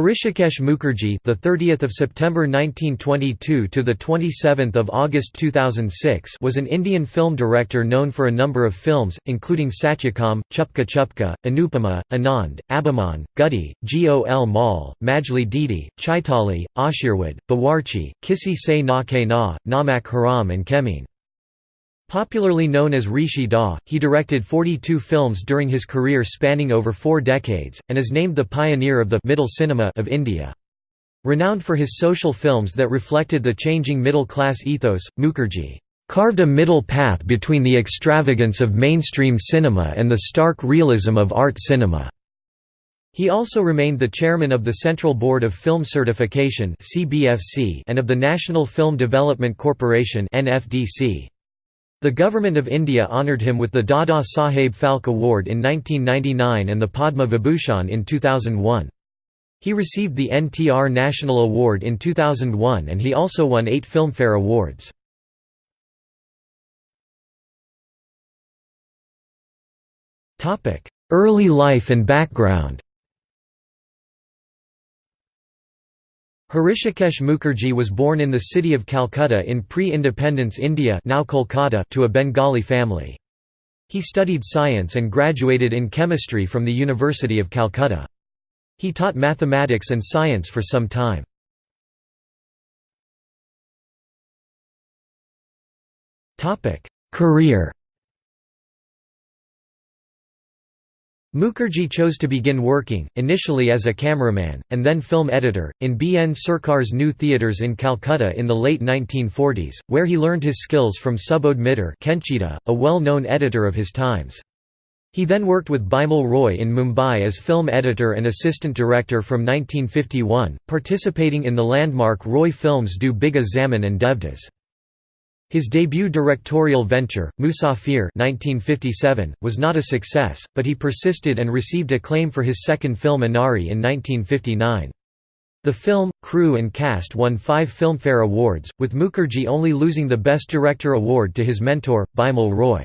Hrishikesh Mukherjee, the 30th of September 1922 to the 27th of August 2006, was an Indian film director known for a number of films, including Satyakam, Chupke Chupke, Anupama, Anand, Abhiman, Gudi, Gol Maal, Majli Didi, Chaitali, Ashirwad, Bawarchi, Kisi Se Na Kehna, Namak Haram and Kemin. Popularly known as Rishi Da, he directed 42 films during his career spanning over four decades, and is named the pioneer of the middle cinema of India. Renowned for his social films that reflected the changing middle-class ethos, Mukherjee carved a middle path between the extravagance of mainstream cinema and the stark realism of art cinema. He also remained the chairman of the Central Board of Film Certification and of the National Film Development Corporation the Government of India honoured him with the Dada Saheb Phalke Award in 1999 and the Padma Vibhushan in 2001. He received the NTR National Award in 2001 and he also won eight Filmfare Awards. Early life and background Hrishikesh Mukherjee was born in the city of Calcutta in pre-independence India now Kolkata to a Bengali family. He studied science and graduated in chemistry from the University of Calcutta. He taught mathematics and science for some time. Career Mukherjee chose to begin working, initially as a cameraman, and then film editor, in B. N. Sarkar's new theatres in Calcutta in the late 1940s, where he learned his skills from Subodh Mitter a well-known editor of his times. He then worked with Bimal Roy in Mumbai as film editor and assistant director from 1951, participating in the landmark Roy films Do Bigha Zamin and Devdas. His debut directorial venture, Musafir 1957, was not a success, but he persisted and received acclaim for his second film Anari in 1959. The film, crew and cast won five Filmfare Awards, with Mukherjee only losing the Best Director award to his mentor, Bimal Roy.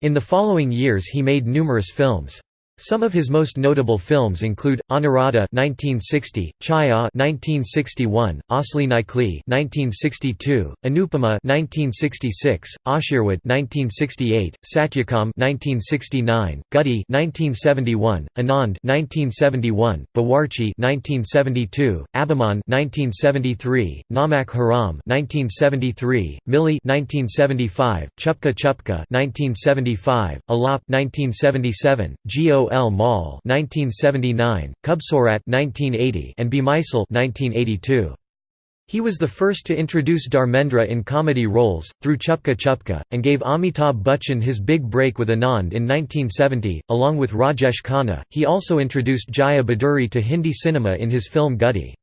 In the following years he made numerous films. Some of his most notable films include Anuradha (1960), Chaya (1961), Asli Nikli (1962), Anupama (1966), Ashirwad (1968), Satyakam (1969), Guddy (1971), Anand (1971), Bawarchi (1972), Abhiman (1973), Namak Haram (1973), Mili (1975), Chupke Chupke (1975), Alap (1977), Go L. Maal 1979, Khubsurat 1980, and Bemisaal 1982. He was the first to introduce Dharmendra in comedy roles, through Chupke Chupke, and gave Amitabh Bachchan his big break with Anand in 1970. Along with Rajesh Khanna, he also introduced Jaya Bhaduri to Hindi cinema in his film Guddy.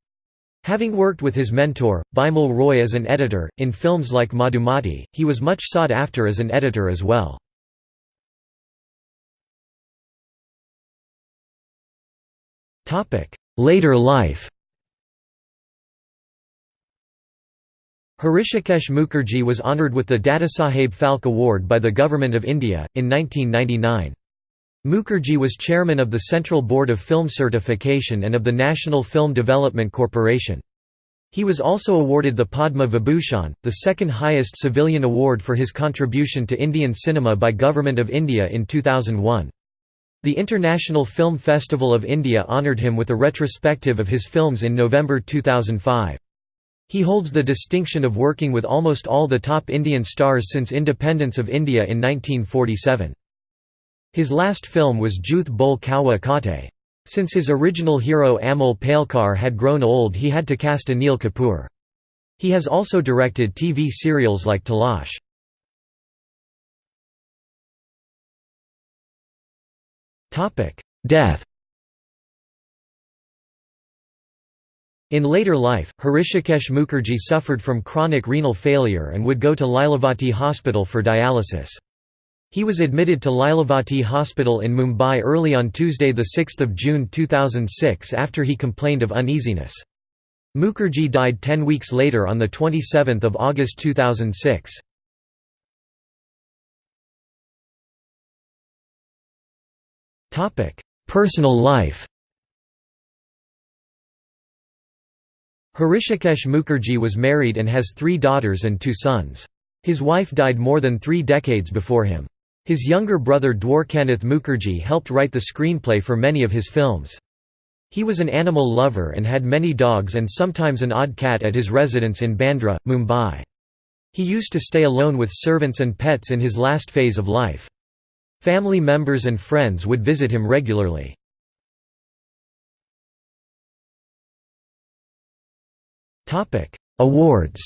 Having worked with his mentor, Bimal Roy as an editor, in films like Madhumati, he was much sought after as an editor as well. Later life Hrishikesh Mukherjee was honoured with the Dadasaheb Phalke Award by the Government of India, in 1999. Mukherjee was chairman of the Central Board of Film Certification and of the National Film Development Corporation. He was also awarded the Padma Vibhushan, the second highest civilian award for his contribution to Indian cinema by Government of India in 2001. The International Film Festival of India honoured him with a retrospective of his films in November 2005. He holds the distinction of working with almost all the top Indian stars since independence of India in 1947. His last film was Jhooth Bole Kauwa Kaate. Since his original hero Amol Palekar had grown old he had to cast Anil Kapoor. He has also directed TV serials like Talash. Death In later life, Hrishikesh Mukherjee suffered from chronic renal failure and would go to Lilavati Hospital for dialysis. He was admitted to Lilavati Hospital in Mumbai early on Tuesday 6 June 2006 after he complained of uneasiness. Mukherjee died ten weeks later on 27 August 2006. Personal life Hrishikesh Mukherjee was married and has three daughters and two sons. His wife died more than three decades before him. His younger brother Dwarkanath Mukherjee helped write the screenplay for many of his films. He was an animal lover and had many dogs and sometimes an odd cat at his residence in Bandra, Mumbai. He used to stay alone with servants and pets in his last phase of life. Family members and friends would visit him regularly. Awards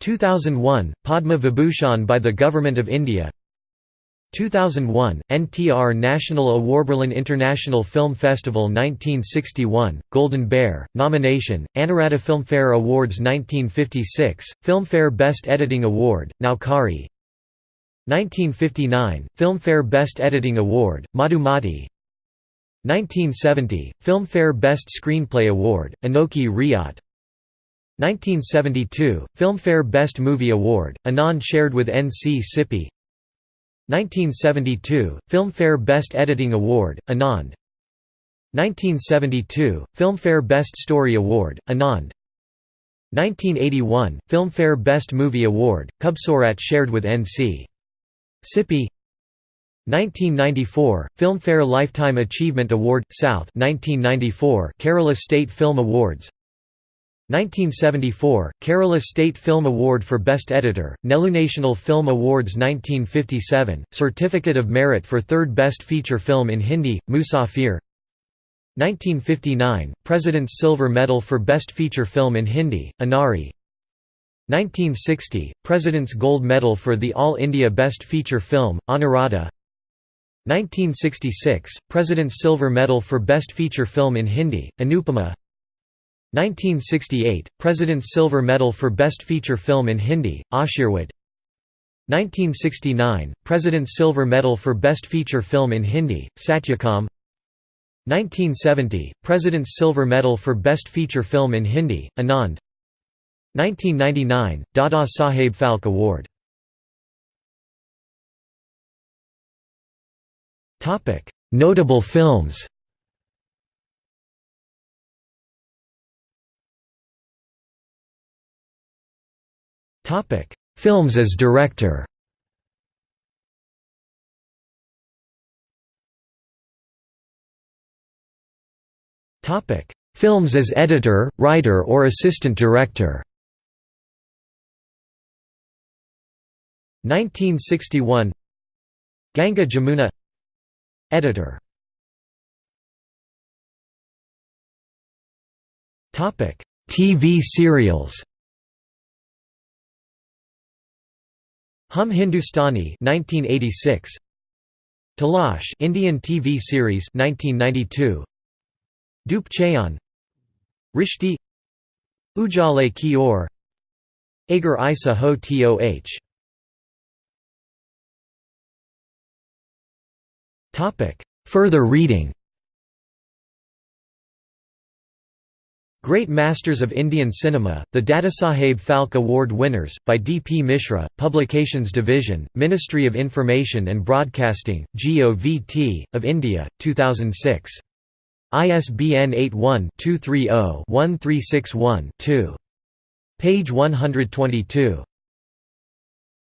2001 Padma Vibhushan by the Government of India 2001 NTR National Awardberlin International Film Festival 1961 Golden Bear nomination Anuradha Filmfare Awards 1956 Filmfare Best Editing Award Naukari 1959 Filmfare Best Editing Award Madhumati 1970 Filmfare Best Screenplay Award Anokhi Raat 1972 Filmfare Best Movie Award Anand shared with NC Sippy 1972 Filmfare Best Editing Award Anand. 1972 Filmfare Best Story Award Anand. 1981 Filmfare Best Movie Award Khubsurat shared with NC Sippy 1994 Filmfare Lifetime Achievement Award South. 1994 Kerala State Film Awards 1974 Kerala State Film Award for Best Editor National Film Awards 1957 Certificate of Merit for Third Best Feature Film in Hindi Musafir 1959 President's Silver Medal for Best Feature Film in Hindi Anari 1960 President's Gold Medal for the All India Best Feature Film Anuradha 1966 President's Silver Medal for Best Feature Film in Hindi, Anupama 1968 President's Silver Medal for Best Feature Film in Hindi, Ashirwad. 1969 President's Silver Medal for Best Feature Film in Hindi, Satyakam. 1970 President's Silver Medal for Best Feature Film in Hindi, Anand. 1999 Dada Saheb Phalke Award. Notable films. Topic: Films as director. Topic: Films as editor, writer or assistant director. 1961 Ganga Jamuna. Editor. TV serials Hum Hindustani 1986 Talash Indian TV series 1992 Dhoop Chhaon. Rishte. Ujale Ki Or Agar Aisa Ho Toh Topic. Further reading Great Masters of Indian Cinema, the Dadasaheb Phalke Award winners, by D. P. Mishra, Publications Division, Ministry of Information and Broadcasting, GOVT, of India, 2006. ISBN 81-230-1361-2. Page 122.